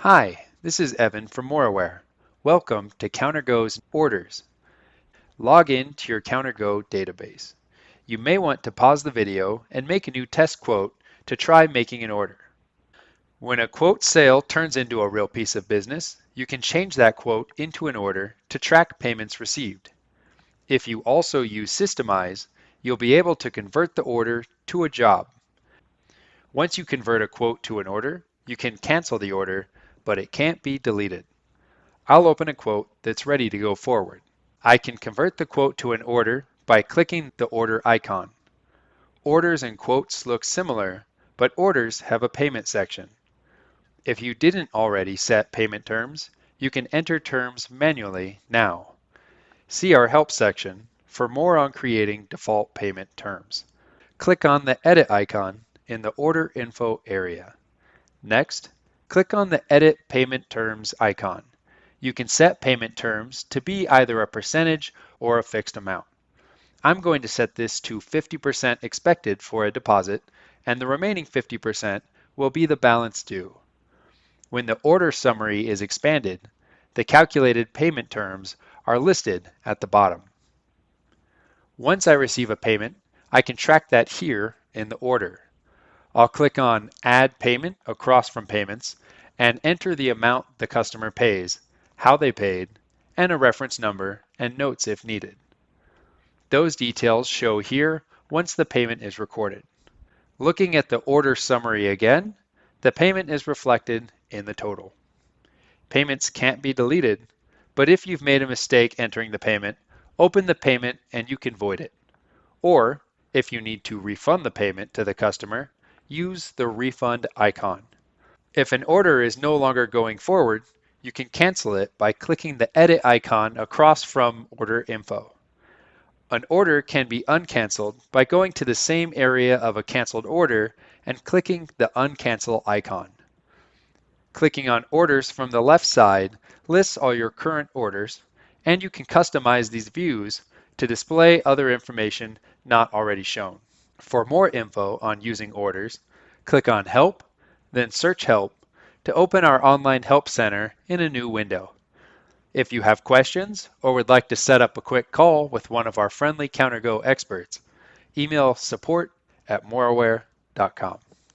Hi, this is Evan from Moraware. Welcome to CounterGo's Orders. Log in to your CounterGo database. You may want to pause the video and make a new test quote to try making an order. When a quote sale turns into a real piece of business, you can change that quote into an order to track payments received. If you also use Systemize, you'll be able to convert the order to a job. Once you convert a quote to an order, you can cancel the order, but it can't be deleted. I'll open a quote that's ready to go forward. I can convert the quote to an order by clicking the order icon. Orders and quotes look similar, but orders have a payment section. If you didn't already set payment terms, you can enter terms manually now. See our help section for more on creating default payment terms. Click on the edit icon in the order info area. Next, click on the edit payment terms icon. You can set payment terms to be either a percentage or a fixed amount. I'm going to set this to 50% expected for a deposit, and the remaining 50% will be the balance due. When the order summary is expanded, the calculated payment terms are listed at the bottom. Once I receive a payment, I can track that here in the order. I'll click on Add Payment across from Payments and enter the amount the customer pays, how they paid, and a reference number and notes if needed. Those details show here once the payment is recorded. Looking at the order summary again, the payment is reflected in the total. Payments can't be deleted, but if you've made a mistake entering the payment, open the payment and you can void it. Or, if you need to refund the payment to the customer, use the refund icon. If an order is no longer going forward, you can cancel it by clicking the edit icon across from order info. An order can be uncanceled by going to the same area of a canceled order and clicking the uncancel icon. Clicking on orders from the left side lists all your current orders, and you can customize these views to display other information not already shown. For more info on using orders, click on Help, then search Help to open our online help center in a new window. If you have questions or would like to set up a quick call with one of our friendly CounterGo experts, email support at moraware.com.